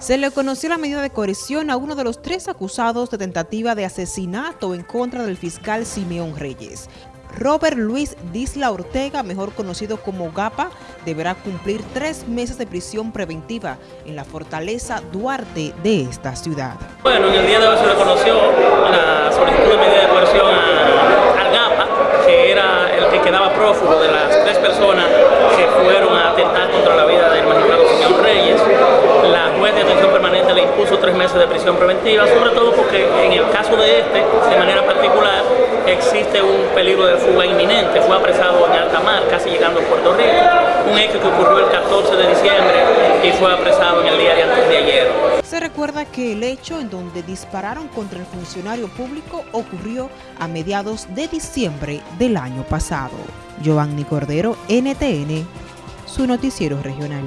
Se le conoció la medida de coerción a uno de los tres acusados de tentativa de asesinato en contra del fiscal Simeón Reyes. Robert Luis Disla Ortega, mejor conocido como GAPA, deberá cumplir tres meses de prisión preventiva en la fortaleza Duarte de esta ciudad. Bueno, en el día de hoy se le conoció la solicitud de medida de coerción al GAPA, que era el que quedaba prófugo de las tres personas que fueron a atentar contra la vida del magistrado Simeón Reyes tres meses de prisión preventiva, sobre todo porque en el caso de este, de manera particular, existe un peligro de fuga inminente. Fue apresado en alta mar, casi llegando a Puerto Rico, un hecho que ocurrió el 14 de diciembre y fue apresado en el día de antes de ayer. Se recuerda que el hecho en donde dispararon contra el funcionario público ocurrió a mediados de diciembre del año pasado. Giovanni Cordero, NTN, su noticiero regional.